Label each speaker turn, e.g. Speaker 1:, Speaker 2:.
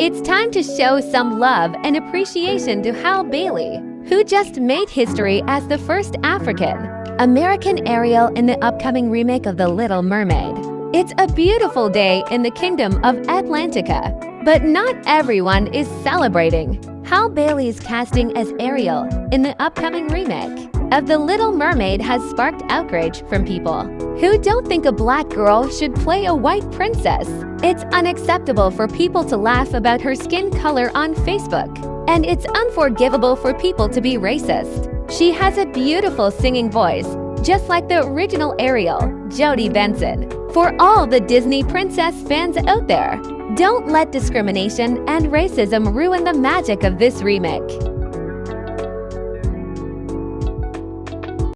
Speaker 1: It's time to show some love and appreciation to Halle Bailey, who just made history as the first African American Ariel in the upcoming remake of The Little Mermaid. It's a beautiful day in the kingdom of Atlantica, but not everyone is celebrating. Halle Bailey's casting as Ariel in the upcoming remake of The Little Mermaid has sparked outrage from people who don't think a black girl should play a white princess. It's unacceptable for people to laugh about her skin color on Facebook, and it's unforgivable for people to be racist. She has a beautiful singing voice, just like the original Ariel, Jodi Benson. For all the Disney princess fans out there, don't let discrimination and racism ruin the magic of this remake.